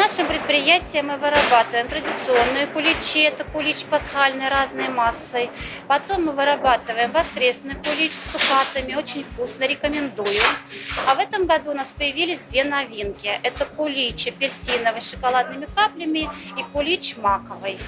нашем предприятии мы вырабатываем традиционные куличи, это кулич пасхальный разной массой. Потом мы вырабатываем воскресный кулич с цукатами, очень вкусно, рекомендую. А в этом году у нас появились две новинки. Это кулич апельсиновый с шоколадными каплями и кулич маковый.